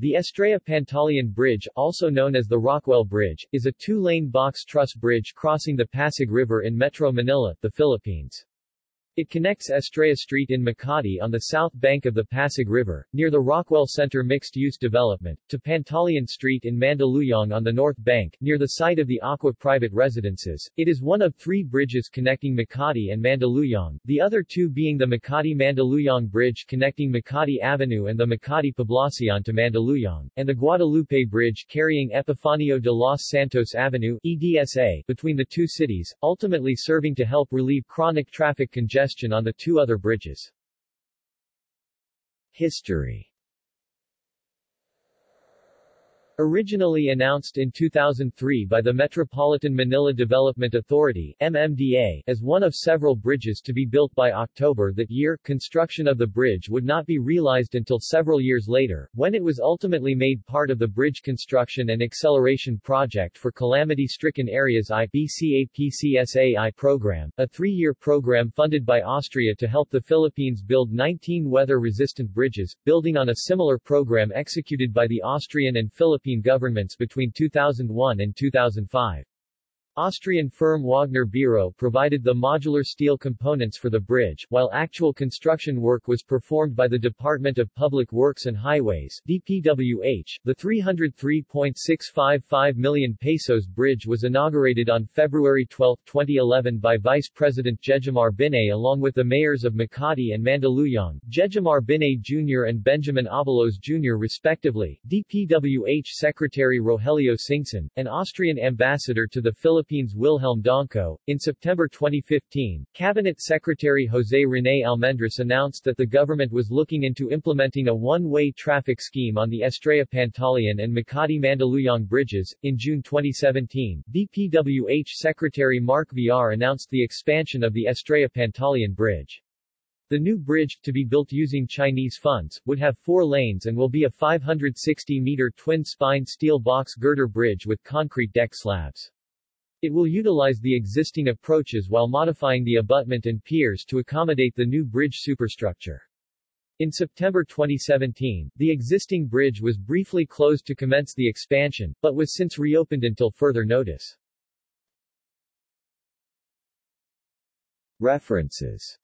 The Estrella Pantaleon Bridge, also known as the Rockwell Bridge, is a two-lane box truss bridge crossing the Pasig River in Metro Manila, the Philippines. It connects Estrella Street in Makati on the south bank of the Pasig River, near the Rockwell Center mixed-use development, to Pantaleon Street in Mandaluyong on the north bank, near the site of the Acqua private residences. It is one of three bridges connecting Makati and Mandaluyong, the other two being the Makati-Mandaluyong Bridge connecting Makati Avenue and the Makati Poblacion to Mandaluyong, and the Guadalupe Bridge carrying Epifanio de los Santos Avenue EDSA, between the two cities, ultimately serving to help relieve chronic traffic congestion congestion on the two other bridges. History Originally announced in 2003 by the Metropolitan Manila Development Authority MMDA, as one of several bridges to be built by October that year, construction of the bridge would not be realized until several years later, when it was ultimately made part of the Bridge Construction and Acceleration Project for Calamity-Stricken Areas I program, a three-year program funded by Austria to help the Philippines build 19 weather-resistant bridges, building on a similar program executed by the Austrian and Philippine Philippine governments between 2001 and 2005. Austrian firm Waagner-Biro provided the modular steel components for the bridge, while actual construction work was performed by the Department of Public Works and Highways DPWH. The 303.655 million pesos bridge was inaugurated on February 12, 2011 by Vice President Jejomar Binay along with the mayors of Makati and Mandaluyong, Jejomar Binay Jr. and Benjamin Abalos Jr. respectively, DPWH Secretary Rogelio Singson, and Austrian ambassador to the Philippines Philippines Wilhelm Donko. In September 2015, Cabinet Secretary Jose Rene Almendras announced that the government was looking into implementing a one-way traffic scheme on the Estrella Pantaleon and Makati Mandaluyong bridges. In June 2017, DPWH Secretary Mark Villar announced the expansion of the Estrella Pantaleon Bridge. The new bridge, to be built using Chinese funds, would have four lanes and will be a 560-meter twin-spine steel box girder bridge with concrete deck slabs. It will utilize the existing approaches while modifying the abutment and piers to accommodate the new bridge superstructure. In September 2017, the existing bridge was briefly closed to commence the expansion, but was since reopened until further notice. References